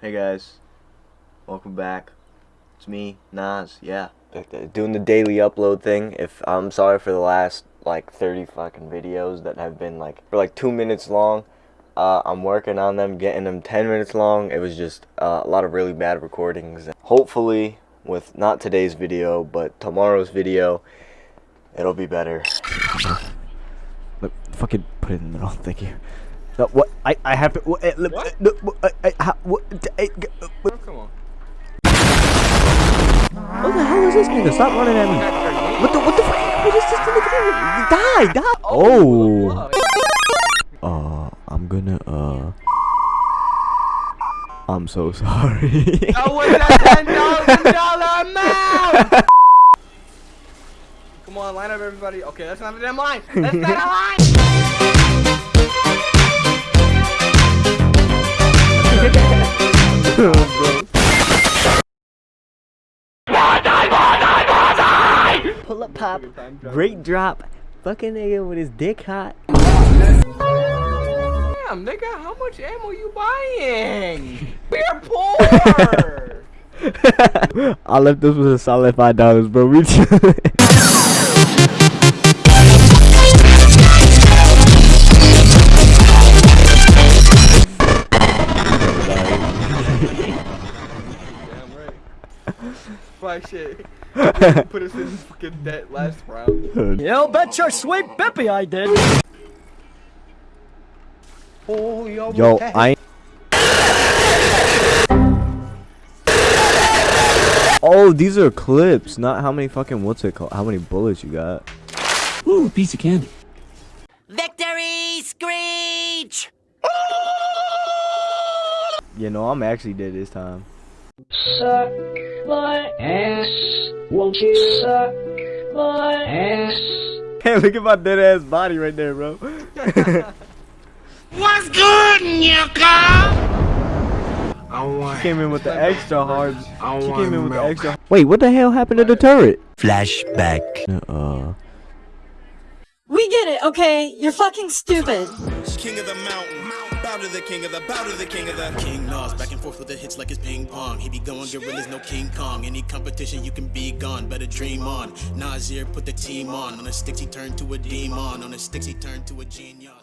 Hey guys, welcome back. It's me, Nas. Yeah, doing the daily upload thing. If I'm sorry for the last like 30 fucking videos that have been like for like two minutes long. Uh, I'm working on them, getting them 10 minutes long. It was just uh, a lot of really bad recordings. Hopefully, with not today's video, but tomorrow's video, it'll be better. Look, fucking put it in the middle. Thank you. No, what? I I have to. Eh, what? what? No, I, I, how, what, I, Oh, come on. what the hell is this nigga? Stop running at me. What the? What the fuck? Oh, what is this nigga? Die! Die! Oh. Uh, I'm gonna. Uh. I'm so sorry. That was a ten thousand dollar amount. Come on, line up, everybody. Okay, that's not a damn line. That's not a line. Pull up pop. Great drop. Fucking nigga with his dick hot. Damn, nigga, how much ammo you buying? We're poor. I left this with a solid five dollars, bro. We Fuck shit. Put us in fucking debt last round. You bet your sweet bippy I did. Yo, I. Oh, these are clips, not how many fucking what's it called? How many bullets you got? Ooh, piece of candy. Victory Screech! You know, I'm actually dead this time. Suck my ass. Won't you suck my ass? Hey, look at my dead ass body right there, bro. What's good, Nika? She came in with the extra hard. She came in with the extra. Wait, what the hell happened to the turret? Flashback. Uh. We get it, okay? You're fucking stupid. King of the mountain. Bow to the king of the, bow to the king of the King Nas, back and forth with the hits like it's ping pong. He be going gorillas, no King Kong. Any competition, you can be gone, better dream on. Nasir put the team on. On the sticks, he turned to a demon. On the sticks, he turned to a genius.